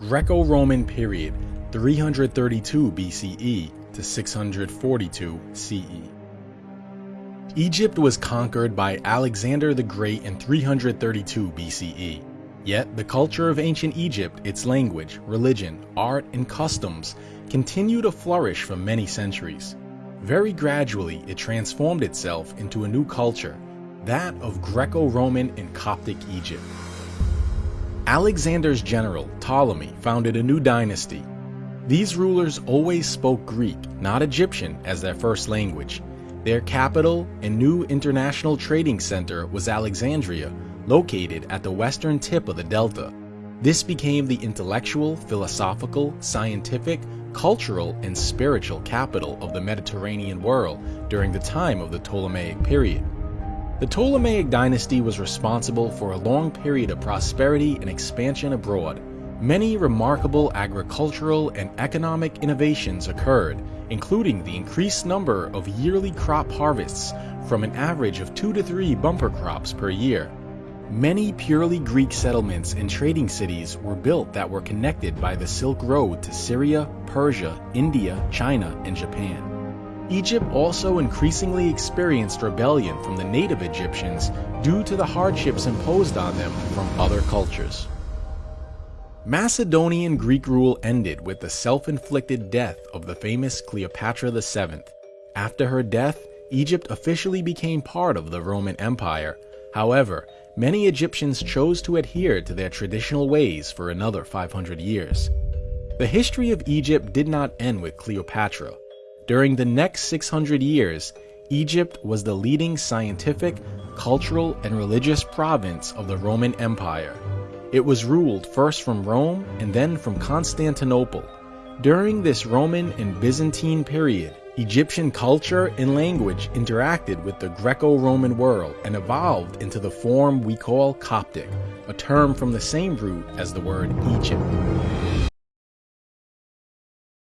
Greco-Roman period 332 BCE to 642 CE. Egypt was conquered by Alexander the Great in 332 BCE. Yet the culture of ancient Egypt, its language, religion, art, and customs continue to flourish for many centuries. Very gradually, it transformed itself into a new culture, that of Greco-Roman and Coptic Egypt. Alexander's general, Ptolemy, founded a new dynasty. These rulers always spoke Greek, not Egyptian, as their first language. Their capital and new international trading center was Alexandria, located at the western tip of the delta. This became the intellectual, philosophical, scientific, cultural, and spiritual capital of the Mediterranean world during the time of the Ptolemaic period. The Ptolemaic dynasty was responsible for a long period of prosperity and expansion abroad. Many remarkable agricultural and economic innovations occurred, including the increased number of yearly crop harvests from an average of two to three bumper crops per year. Many purely Greek settlements and trading cities were built that were connected by the Silk Road to Syria, Persia, India, China, and Japan. Egypt also increasingly experienced rebellion from the native Egyptians due to the hardships imposed on them from other cultures. Macedonian Greek rule ended with the self-inflicted death of the famous Cleopatra VII. After her death, Egypt officially became part of the Roman Empire. However, many Egyptians chose to adhere to their traditional ways for another 500 years. The history of Egypt did not end with Cleopatra. During the next 600 years, Egypt was the leading scientific, cultural, and religious province of the Roman Empire. It was ruled first from Rome and then from Constantinople. During this Roman and Byzantine period, Egyptian culture and language interacted with the Greco-Roman world and evolved into the form we call Coptic, a term from the same root as the word Egypt.